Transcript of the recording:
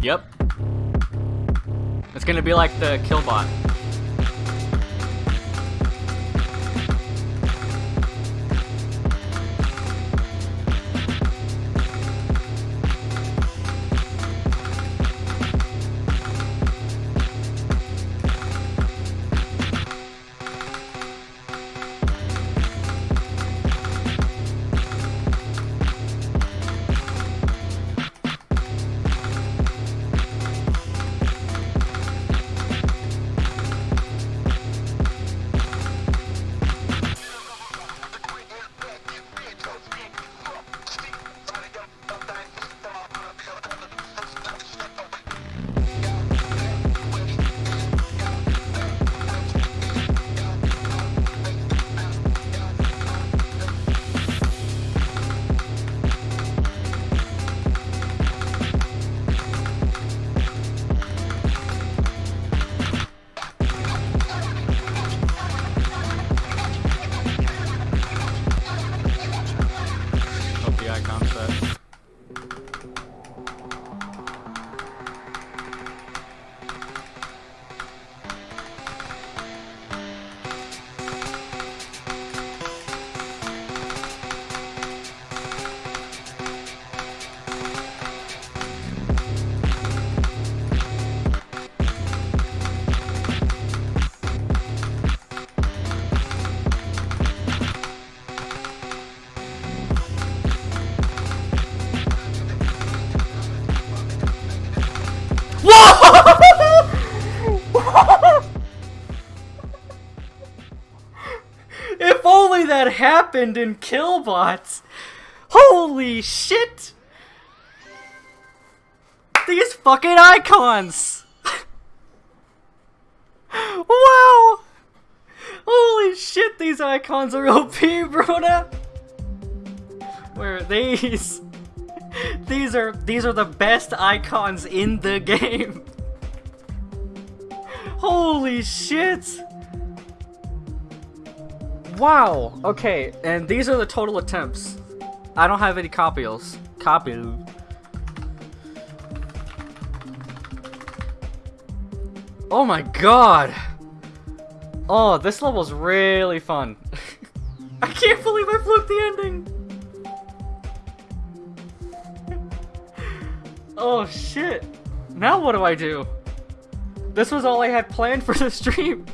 Yep. It's gonna be like the Killbot. The That happened in Killbots! Holy shit! These fucking icons! wow! Holy shit, these icons are OP, Brona! Where are these? These are these are the best icons in the game. Holy shit! Wow. Okay, and these are the total attempts. I don't have any copies. Copy. Oh my god. Oh, this level's really fun. I can't believe I flipped the ending. oh shit. Now what do I do? This was all I had planned for the stream.